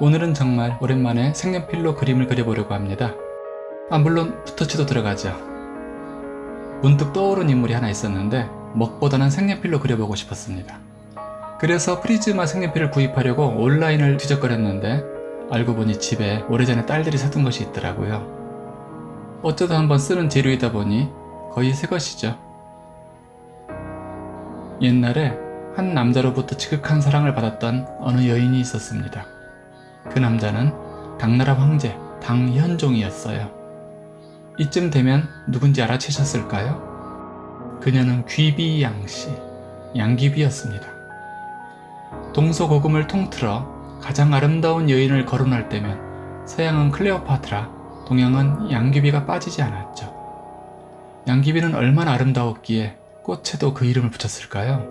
오늘은 정말 오랜만에 색연필로 그림을 그려보려고 합니다. 아 물론 붓터치도 들어가죠. 문득 떠오른 인물이 하나 있었는데 먹보다는 색연필로 그려보고 싶었습니다. 그래서 프리즈마 색연필을 구입하려고 온라인을 뒤적거렸는데 알고 보니 집에 오래전에 딸들이 사둔 것이 있더라고요. 어쩌다 한번 쓰는 재료이다 보니 거의 새 것이죠. 옛날에 한 남자로부터 지극한 사랑을 받았던 어느 여인이 있었습니다. 그 남자는 당나라 황제 당현종이었어요. 이쯤 되면 누군지 알아채셨을까요? 그녀는 귀비양씨, 양귀비였습니다. 동서고금을 통틀어 가장 아름다운 여인을 거론할 때면 서양은 클레오파트라, 동양은 양귀비가 빠지지 않았죠. 양귀비는 얼마나 아름다웠기에 꽃에도 그 이름을 붙였을까요?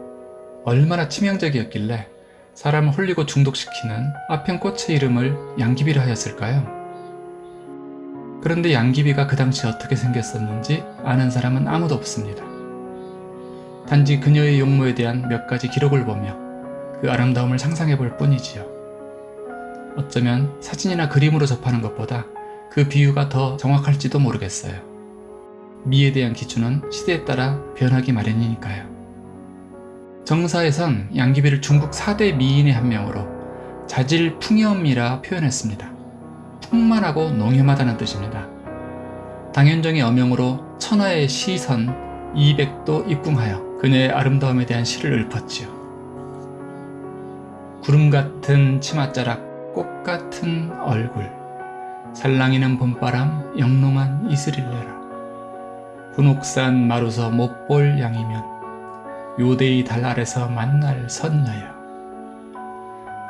얼마나 치명적이었길래 사람을 홀리고 중독시키는 아편 꽃의 이름을 양귀비라 하였을까요? 그런데 양귀비가 그 당시 어떻게 생겼었는지 아는 사람은 아무도 없습니다. 단지 그녀의 용모에 대한 몇 가지 기록을 보며 그 아름다움을 상상해 볼 뿐이지요. 어쩌면 사진이나 그림으로 접하는 것보다 그 비유가 더 정확할지도 모르겠어요. 미에 대한 기준은 시대에 따라 변하기 마련이니까요. 정사에선 양귀비를 중국 4대 미인의 한 명으로 자질풍염이라 표현했습니다. 풍만하고 농염하다는 뜻입니다. 당현종의 어명으로 천하의 시선 200도 입궁하여 그녀의 아름다움에 대한 시를 읊었지요. 구름 같은 치맛자락, 꽃 같은 얼굴, 살랑이는 봄바람, 영롱한 이슬일레라. 분옥산 마루서 못 볼 양이면 요대의 달 아래서 만날 선녀여.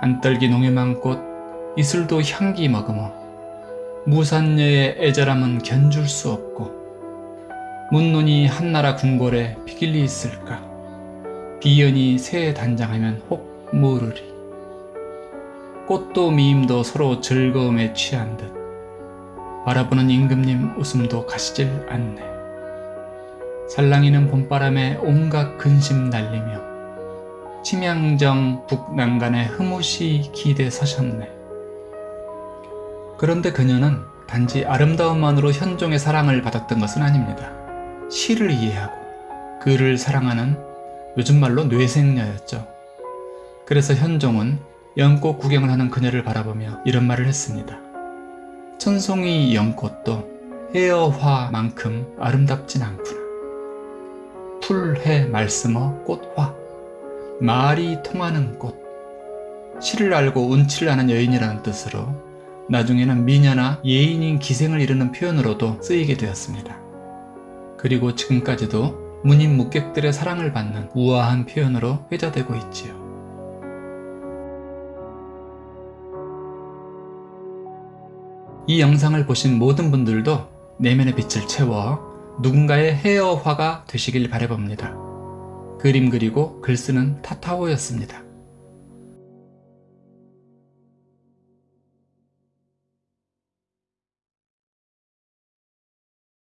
한떨기 농염한 꽃, 이슬도 향기 머금어. 무산녀의 애절함은 견줄 수 없고 문눈이 한나라 궁궐에 비길리 있을까? 비연이 새에 단장하면 혹 모르리. 꽃도 미임도 서로 즐거움에 취한 듯. 바라보는 임금님 웃음도 가시질 않네 살랑이는 봄바람에 온갖 근심 날리며 침양정 북난간에 흐뭇이 기대 서셨네 그런데 그녀는 단지 아름다움만으로 현종의 사랑을 받았던 것은 아닙니다. 시를 이해하고 그를 사랑하는 요즘 말로 뇌생녀였죠. 그래서 현종은 연꽃 구경을 하는 그녀를 바라보며 이런 말을 했습니다. 천송이 연꽃도 해어화만큼 아름답진 않구나. 풀해 말씀어 꽃화 말이 통하는 꽃 시를 알고 운치를 아는 여인이라는 뜻으로 나중에는 미녀나 예인인 기생을 이루는 표현으로도 쓰이게 되었습니다. 그리고 지금까지도 문인 묵객들의 사랑을 받는 우아한 표현으로 회자되고 있지요. 이 영상을 보신 모든 분들도 내면의 빛을 채워 누군가의 헤어화가 되시길 바라봅니다. 그림 그리고 글 쓰는 타타오였습니다.